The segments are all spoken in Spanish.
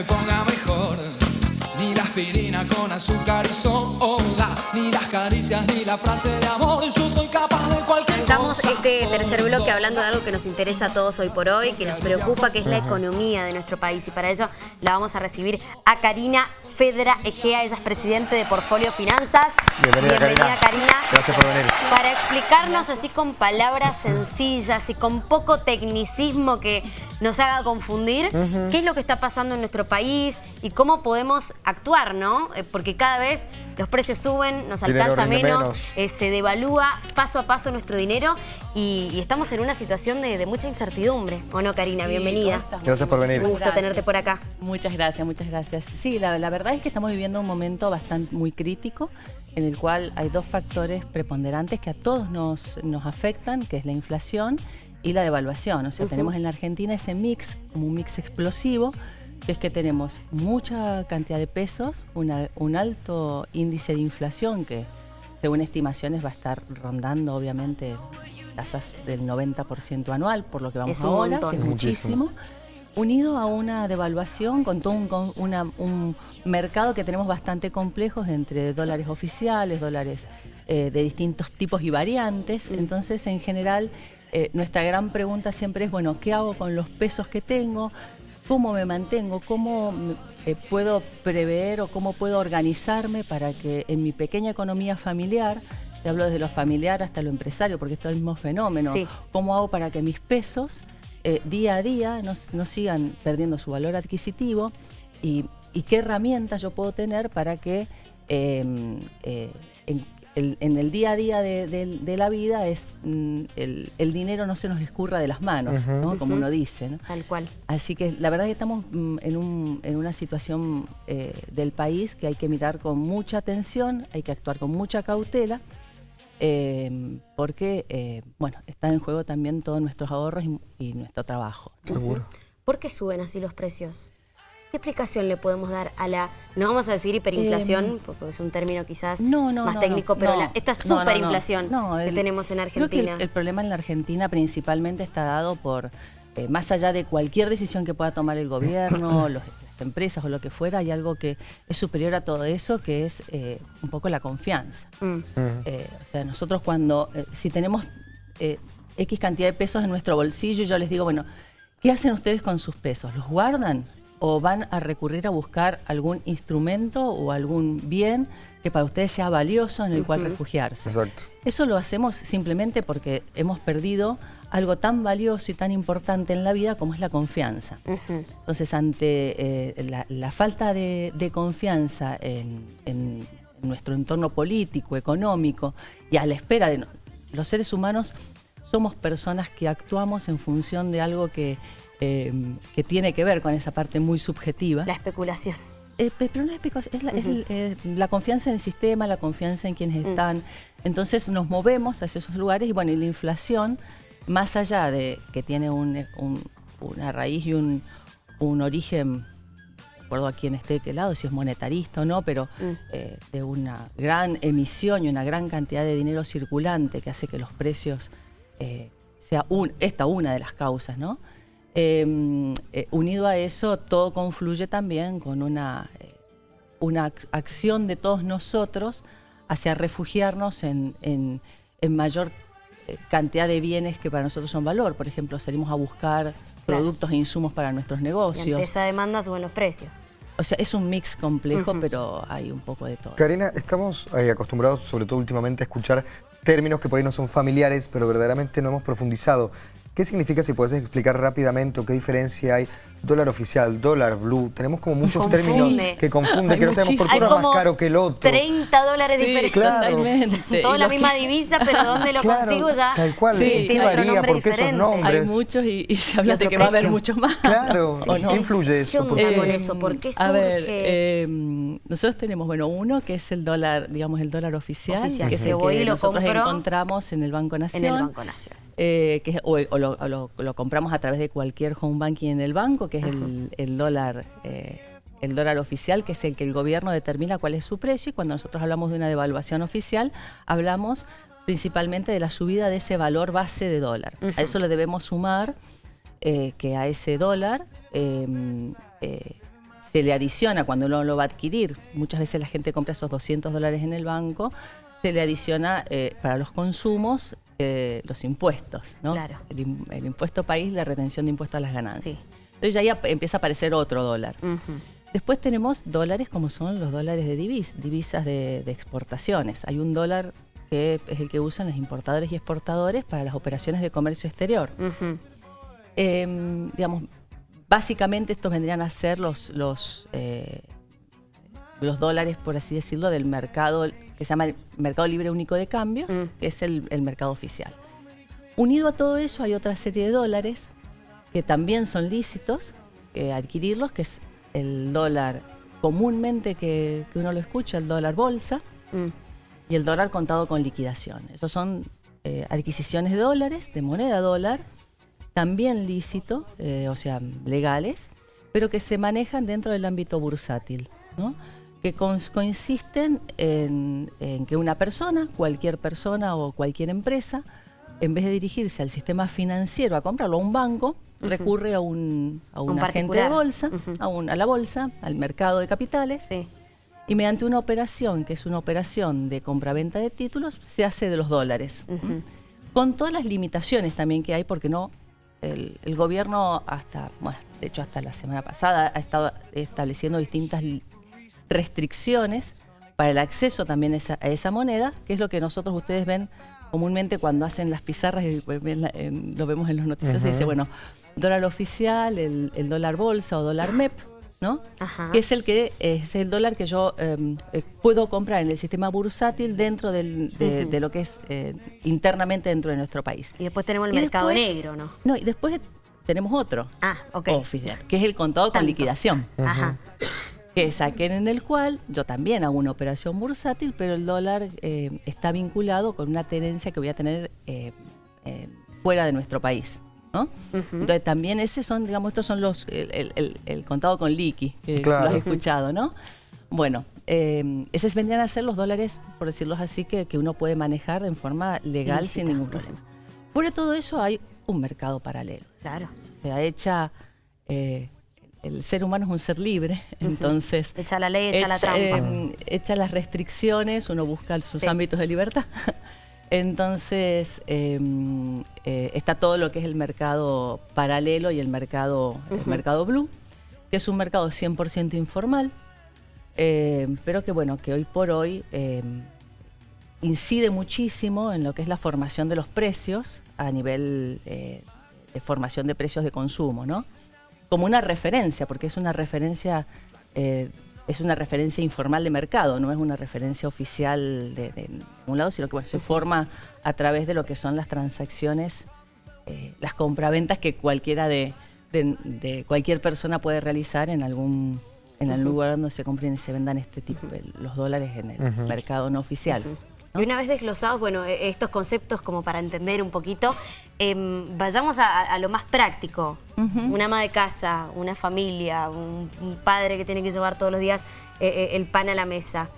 me ponga mejor. Ni la aspirina con azúcar y soda, ni las caricias, ni la frase de amor. Yo soy capaz de cualquier Estamos cosa. este tercer bloque hablando de algo que nos interesa a todos hoy por hoy, que nos preocupa, que es la economía de nuestro país. Y para ello la vamos a recibir a Karina Fedra Egea, ella es presidente de Portfolio Finanzas. Bienvenida, Karina. Karina. Gracias por venir. Para explicarnos así con palabras sencillas y con poco tecnicismo que nos haga confundir qué es lo que está pasando en nuestro país y cómo podemos actuar, ¿no? Eh, Porque cada vez los precios suben, nos Dinero alcanza menos, menos. eh, se devalúa paso a paso nuestro dinero y, y estamos en una situación de, de mucha incertidumbre. ¿O no, Karina? Sí, Bienvenida. Gracias por venir. Un gusto Gracias. tenerte por acá. Muchas gracias, muchas gracias. Sí, la, la verdad es que estamos viviendo un momento bastante muy crítico en el cual hay dos factores preponderantes que a todos nos, nos afectan, que es la inflación y la devaluación. O sea, tenemos en la Argentina ese mix, como un mix explosivo, que es que tenemos mucha cantidad de pesos, una- un alto índice de inflación que según estimaciones va a estar rondando obviamente tasas del 90% anual, por lo que vamos Es ahora, montón. que es Muchísimo. muchísimo unido a una devaluación con todo un, con una- un mercado que tenemos bastante complejos entre dólares oficiales, dólares eh, de distintos tipos y variantes. Entonces, en general, eh, nuestra gran pregunta siempre es, bueno, ¿qué hago con los pesos que tengo? ¿Cómo me mantengo? ¿Cómo eh, puedo prever o cómo puedo organizarme para que en mi pequeña economía familiar, te hablo desde lo familiar hasta lo empresario, porque es todo el mismo fenómeno, Sí. ¿cómo hago para que mis pesos eh, día a día no, no sigan perdiendo su valor adquisitivo y, y qué herramientas yo puedo tener para que eh, en, el, en el día a día de, de- de la vida es mm, el, el dinero no se nos escurra de las manos, ¿no? como uno dice. ¿no? Tal cual. Así que la verdad es que estamos mm, en, un- en una situación eh, del país que hay que mirar con mucha atención, hay que actuar con mucha cautela, eh, porque eh, bueno, está en juego también todos nuestros ahorros y, y nuestro trabajo. Seguro. ¿Por qué suben así los precios? ¿Qué explicación le podemos dar a la, no vamos a decir hiperinflación, porque es un término quizás Em, No, no, más no, técnico, no, pero no, la- esta no, no, no. superinflación que tenemos en Creo Argentina. que el, el problema en la Argentina principalmente está dado por, eh, más allá de cualquier decisión que pueda tomar el gobierno, los- las empresas o lo que fuera, hay algo que es superior a todo eso, que es eh, un poco la confianza. Mm. Eh, o sea, nosotros cuando, eh, si tenemos eh, X cantidad de pesos en nuestro bolsillo, yo les digo, bueno, ¿qué hacen ustedes con sus pesos? ¿Los guardan? ¿O van a recurrir a buscar algún instrumento o algún bien que para ustedes sea valioso en el cual refugiarse? Exacto. Eso lo hacemos simplemente porque hemos perdido algo tan valioso y tan importante en la vida como es la confianza. Entonces, ante eh, la, la falta de, de confianza en, en nuestro entorno político, económico y a la espera de... no- los seres humanos somos personas que actuamos en función de algo que, eh, que tiene que ver con esa parte muy subjetiva. La especulación. Eh, pe- pero no es especulación, es, la, es el- eh, la confianza en el sistema, la confianza en quienes están. Entonces nos movemos hacia esos lugares y bueno, y la inflación, más allá de que tiene un- un- una raíz y un, un origen, de acuerdo a quién esté de qué lado, si es monetarista o no, pero eh, de una gran emisión y una gran cantidad de dinero circulante que hace que los precios eh, sea un, esta una de las causas, ¿no? Eh, eh, unido a eso, todo confluye también con una, eh, una ac- acción de todos nosotros hacia refugiarnos en, en- en mayor eh, cantidad de bienes que para nosotros son valor. Por ejemplo, salimos a buscar productos e insumos para nuestros Y negocios. ante esa demanda suben los precios. O sea, es un mix complejo, pero hay un poco de todo. Karina, estamos eh, acostumbrados, sobre todo últimamente, a escuchar términos que por ahí no son familiares, pero verdaderamente no hemos profundizado. ¿Qué significa, si puedes explicar rápidamente o qué diferencia hay? Dólar oficial, dólar blue. Tenemos como muchos Confunde. términos que confunden, que no sabemos por qué uno es más caro que el otro. 30 dólares Sí, diferentes. claro. totalmente. Toda Y la misma que- divisa, pero ¿dónde lo Claro, consigo ya? Tal cual, Sí, ¿qué varía? ¿Por qué esos diferente. Hay nombres? muchos y, y se habla de que va a haber muchos más. Claro, ¿o ¿qué influye eso? ¿Qué ¿Por qué? con eso? ¿Por qué A ver, eh, nosotros tenemos, bueno, uno que es el dólar, digamos, el dólar oficial, Oficial, que es el voy y que lo nosotros compro encontramos en el Banco Nación. En el Banco Nacional. eh, que es- o, o lo, o lo- lo compramos a través de cualquier home banking en el banco, que es el, el dólar eh, el dólar oficial, que es el que el gobierno determina cuál es su precio, y cuando nosotros hablamos de una devaluación oficial, hablamos principalmente de la subida de ese valor base de dólar. A eso le debemos sumar eh, que a ese dólar eh, eh, se le adiciona cuando uno lo va a adquirir, muchas veces la gente compra esos 200 dólares en el banco, se le adiciona para los consumos los impuestos, ¿no? Claro. El, impuesto país, la retención de impuestos a las ganancias. Sí. Entonces ya ahí empieza a aparecer otro dólar. Después tenemos dólares como son los dólares de divis, divisas de, exportaciones. Hay un dólar que es el que usan los importadores y exportadores para las operaciones de comercio exterior. Em, digamos, básicamente estos vendrían a ser los, los, eh, los dólares, por así decirlo, del mercado que se llama el Mercado Libre Único de Cambios, mm. que es el, mercado oficial. Unido a todo eso hay otra serie de dólares que también son lícitos eh, adquirirlos, que es el dólar comúnmente que, uno lo escucha, el dólar bolsa, mm. y el dólar contado con liquidación. Esos son eh, adquisiciones de dólares, de moneda dólar, también lícito, eh, o sea, legales, pero que se manejan dentro del ámbito bursátil, que consisten en, que una persona, cualquier persona o cualquier empresa, en vez de dirigirse al sistema financiero a comprarlo a un banco, recurre a un, a un, agente de bolsa, a, a, la bolsa, al mercado de capitales, y mediante una operación, que es una operación de compra-venta de títulos, se hace de los dólares. Con todas las limitaciones también que hay, porque no el, gobierno hasta, bueno, de hecho hasta la semana pasada ha estado estableciendo distintas restricciones para el acceso también a esa, moneda, que es lo que nosotros ustedes ven comúnmente cuando hacen las pizarras y pues, lo vemos en los noticios, se dice, bueno, dólar oficial, el, dólar bolsa o dólar MEP, ¿no? Que es el que es el dólar que yo em, eh, puedo comprar en el sistema bursátil dentro de, lo que es eh, internamente dentro de nuestro país. Y después tenemos el mercado negro, ¿no? No, y después tenemos otro. Ah, ok. Oficial, que es el contado con liquidación. Ajá. Que saquen en el cual yo también hago una operación bursátil, pero el dólar eh, está vinculado con una tenencia que voy a tener fuera de nuestro país. Entonces también ese son, digamos, estos son los, el, contado con liqui, que lo has escuchado, ¿no? Bueno, eh, esos vendrían a ser los dólares, por decirlo así, que, uno puede manejar en forma legal sin ningún problema. Fuera de todo eso hay un mercado paralelo. Claro. O sea, hecha... Eh, el ser humano es un ser libre, entonces... Echa la ley, echa, la trampa. Eh, echa las restricciones, uno busca sus ámbitos de libertad. Entonces, em, eh, está todo lo que es el mercado paralelo y el mercado, mercado blue, que es un mercado 100% informal, em, pero que bueno, que hoy por hoy em, incide muchísimo en lo que es la formación de los precios a nivel eh, de formación de precios de consumo, ¿no? Como una referencia, porque es una referencia eh, es una referencia informal de mercado, no es una referencia oficial de, un lado, sino que se forma a través de lo que son las transacciones, eh, las compraventas que cualquiera de, cualquier persona puede realizar en algún en el lugar donde se compren y se vendan este tipo, de, los dólares en el mercado no oficial. Y una vez desglosados, bueno, e, estos conceptos como para entender un poquito, em, vayamos a, lo más práctico. Una ama de casa, una familia, un, padre que tiene que llevar todos los días eh, eh, el pan a la mesa.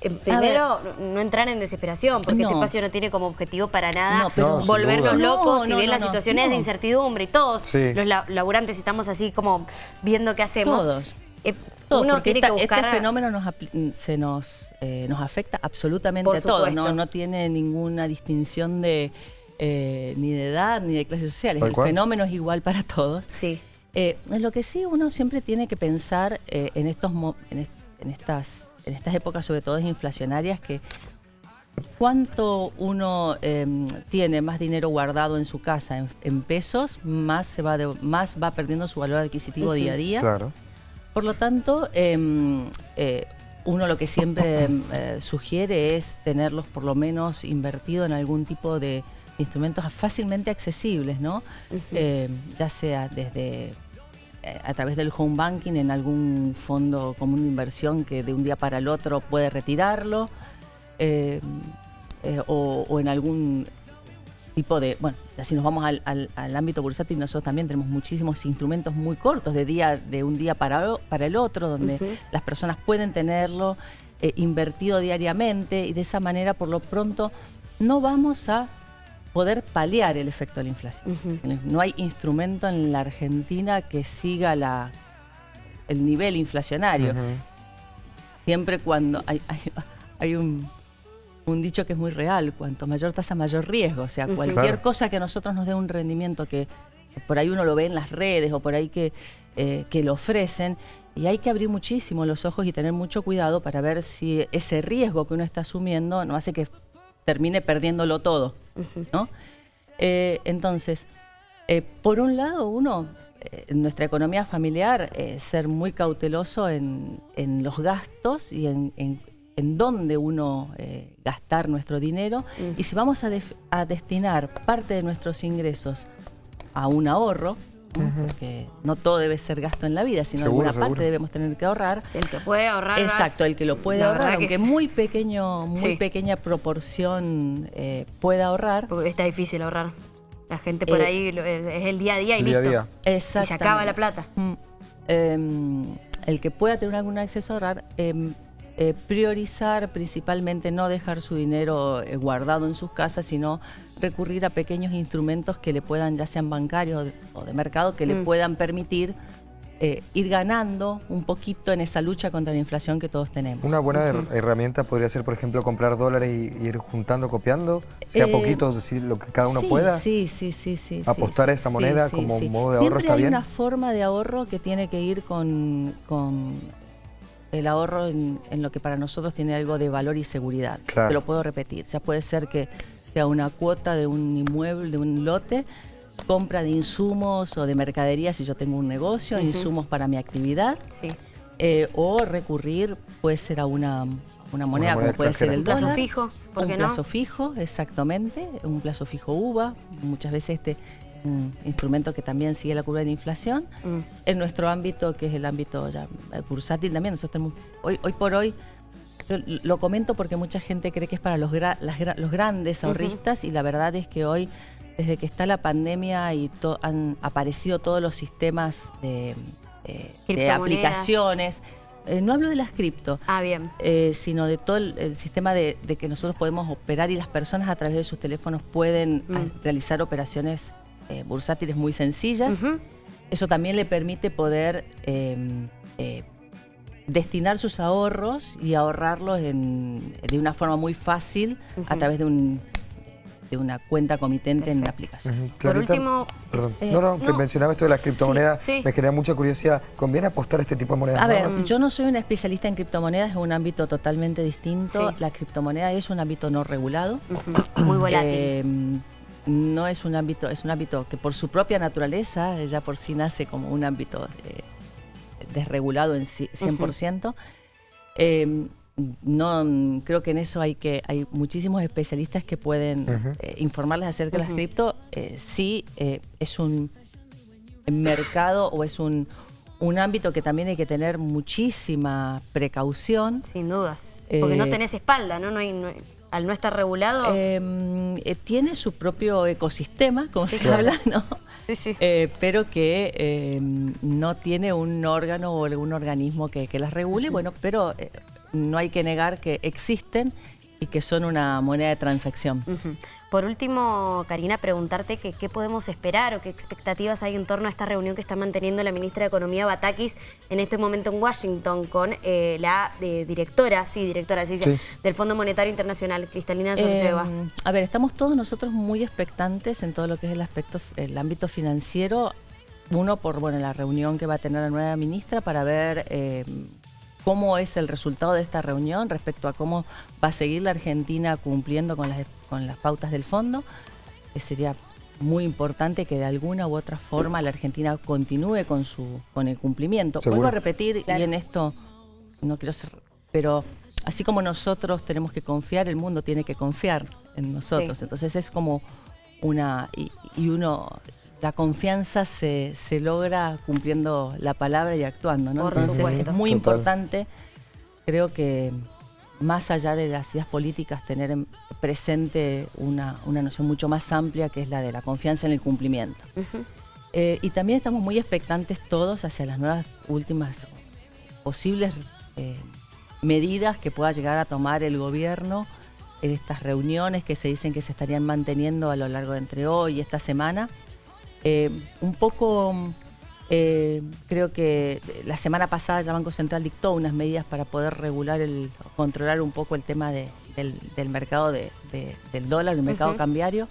Em, primero, no entrar en desesperación, porque este espacio no tiene como objetivo para nada volvernos locos y ver las situaciones de incertidumbre y todos los laburantes estamos así como viendo qué hacemos. Todos. Eh, uno tiene que buscar... Este fenómeno nos, se nos, eh, nos afecta absolutamente a todos, ¿no? no tiene ninguna distinción de eh, ni de edad ni de clases sociales. El fenómeno es igual para todos. Sí. Eh, lo que sí uno siempre tiene que pensar en, estos, en, estas, en estas épocas, sobre todo inflacionarias, que cuánto uno em, tiene más dinero guardado en su casa en, pesos, más, se va más va perdiendo su valor adquisitivo día a día. Claro. Por lo tanto, em, eh, uno lo que siempre em, eh, sugiere es tenerlos por lo menos invertido en algún tipo de instrumentos fácilmente accesibles, ¿no? Em, ya sea desde eh, a través del home banking en algún fondo común de inversión que de un día para el otro puede retirarlo, o, en algún tipo de, bueno, ya si nos vamos al, ámbito bursátil, nosotros también tenemos muchísimos instrumentos muy cortos de día, de un día para, para el otro, donde las personas pueden tenerlo eh, invertido diariamente y de esa manera, por lo pronto, no vamos a poder paliar el efecto de la inflación. No hay instrumento en la Argentina que siga la el nivel inflacionario. Siempre cuando hay, hay, un, dicho que es muy real, cuanto mayor tasa, mayor riesgo. O sea, cualquier cosa que a nosotros nos dé un rendimiento que por ahí uno lo ve en las redes o por ahí que, eh, que lo ofrecen, y hay que abrir muchísimo los ojos y tener mucho cuidado para ver si ese riesgo que uno está asumiendo no hace que termine perdiéndolo todo. ¿No? Eh, entonces, eh, por un lado, uno, eh, en nuestra economía familiar, ser muy cauteloso en, los gastos y en, en, dónde uno gastar nuestro dinero. Y si vamos a, a destinar parte de nuestros ingresos a un ahorro, porque no todo debe ser gasto en la vida, sino alguna parte debemos tener que ahorrar. El que puede ahorrar. Exacto, el que lo puede ahorrar, aunque muy pequeño, muy pequeña proporción eh, pueda ahorrar. Porque está difícil ahorrar. La gente por eh, ahí es el día a día y listo. Día Y se acaba la plata. Mm. Em, el que pueda tener algún acceso a ahorrar, em, eh, priorizar principalmente no dejar su dinero eh, guardado en sus casas, sino recurrir a pequeños instrumentos que le puedan, ya sean bancarios o de, mercado, que le mm. puedan permitir eh, ir ganando un poquito en esa lucha contra la inflación que todos tenemos. Una buena herramienta podría ser, por ejemplo, comprar dólares y ir juntando, copiando, sea poquito, decir lo que cada uno pueda. Sí, sí, sí, sí. Apostar a esa moneda como modo de ahorro está bien. hay una forma de ahorro que tiene que ir con el ahorro en, lo que para nosotros tiene algo de valor y seguridad. Te lo puedo repetir. Ya puede ser que sea una cuota de un inmueble, de un lote, compra de insumos o de mercadería si yo tengo un negocio, insumos para mi actividad. Eh, o recurrir puede ser a una, moneda, como puede ser el dólar. plazo fijo, ¿por un plazo fijo, exactamente, un plazo fijo UVA. Muchas veces este un instrumento que también sigue la curva de inflación. Mm. En nuestro ámbito, que es el ámbito ya bursátil también, nosotros tenemos, hoy, hoy por hoy, lo comento porque mucha gente cree que es para los, los grandes ahorristas y la verdad es que hoy, desde que está la pandemia y han aparecido todos los sistemas de, eh, aplicaciones, eh, no hablo de las cripto, ah, bien. sino de todo el, sistema de, que nosotros podemos operar y las personas a través de sus teléfonos pueden mm. realizar operaciones eh, bursátiles muy sencillas. Eso también le permite poder em, eh, destinar sus ahorros y ahorrarlos de una forma muy fácil a través de un de una cuenta comitente en la aplicación. Por último... Perdón. Eh, no, no, que mencionaba esto de las criptomonedas, me genera mucha curiosidad. ¿Conviene apostar a este tipo de monedas? A ver, yo no soy una especialista en criptomonedas, es un ámbito totalmente distinto. La criptomoneda es un ámbito no regulado. Muy volátil. Em, no es un ámbito, es un ámbito que por su propia naturaleza, ya por sí nace como un ámbito eh, desregulado en 100%. Em, no creo que en eso hay que hay muchísimos especialistas que pueden eh, informarles acerca de las cripto. Eh, sí, es un mercado o es un, un ámbito que también hay que tener muchísima precaución. Sin dudas. Porque no tenés espalda, ¿no? No hay, al no estar regulado? Em, eh, tiene su propio ecosistema, como se habla, ¿no? Sí, sí. Eh, pero que em, no tiene un órgano o algún organismo que, las regule, bueno, pero eh, no hay que negar que existen y que son una moneda de transacción. Por último, Karina, preguntarte qué podemos esperar o qué expectativas hay en torno a esta reunión que está manteniendo la ministra de Economía, Batakis, en este momento en Washington con eh, la eh, directora, sí, directora, sí, del Fondo Monetario Internacional, Cristalina Georgieva. Em, a ver, estamos todos nosotros muy expectantes en todo lo que es el aspecto, el ámbito financiero. Uno, por bueno, la reunión que va a tener la nueva ministra para ver em, cómo es el resultado de esta reunión respecto a cómo va a seguir la Argentina cumpliendo con las, con las pautas del fondo. Que sería muy importante que de alguna u otra forma la Argentina continúe con su con el cumplimiento. Vuelvo a repetir, y en esto no quiero ser, pero así como nosotros tenemos que confiar, el mundo tiene que confiar en nosotros. Entonces es como una, y, y uno la confianza se, se, logra cumpliendo la palabra y actuando, ¿no? Entonces es muy importante, creo que más allá de las ideas políticas, tener presente una, noción mucho más amplia que es la de la confianza en el cumplimiento. Eh, y también estamos muy expectantes todos hacia las nuevas últimas posibles eh, medidas que pueda llegar a tomar el gobierno en estas reuniones que se dicen que se estarían manteniendo a lo largo de entre hoy y esta semana eh, un poco Eh, creo que la semana pasada ya Banco Central dictó unas medidas para poder regular el, controlar un poco el tema de, del, del, mercado de, de, del dólar, el mercado uh -huh. cambiario.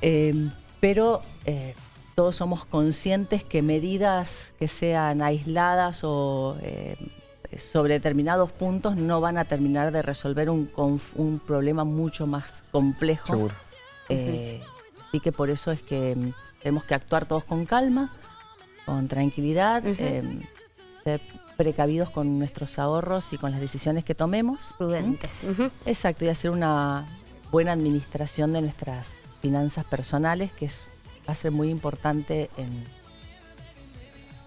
Eh, pero eh, todos somos conscientes que medidas que sean aisladas o eh, sobre determinados puntos no van a terminar de resolver un, un problema mucho más complejo. Seguro. Eh, uh -huh. Así que por eso es que mm, tenemos que actuar todos con calma, con tranquilidad, uh -huh. eh, ser precavidos con nuestros ahorros y con las decisiones que tomemos. Prudentes. ¿Mm? Uh -huh. Exacto, y hacer una buena administración de nuestras finanzas personales, que es, va a ser muy importante en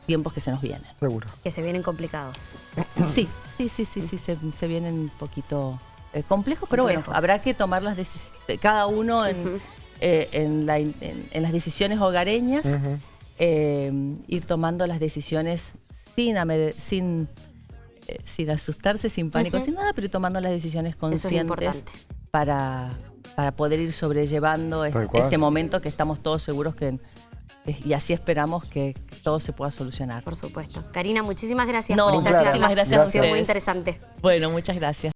tiempos que se nos vienen. Seguro. Que se vienen complicados. Sí, sí, sí, sí, sí, se, se vienen un poquito eh, complejos, pero complejos. bueno, habrá que tomar las decisiones, cada uno en, uh -huh. Eh, en, la, en, en, las decisiones hogareñas, uh -huh. eh, ir tomando las decisiones sin, sin, eh, sin asustarse, sin pánico, uh -huh. sin nada, pero ir tomando las decisiones conscientes para, para poder ir sobrellevando este, este, momento que estamos todos seguros que y así esperamos que todo se pueda solucionar. Por supuesto. Karina, muchísimas gracias no, por esta muchísimas gracias, Ha sido muy interesante. Bueno, muchas gracias.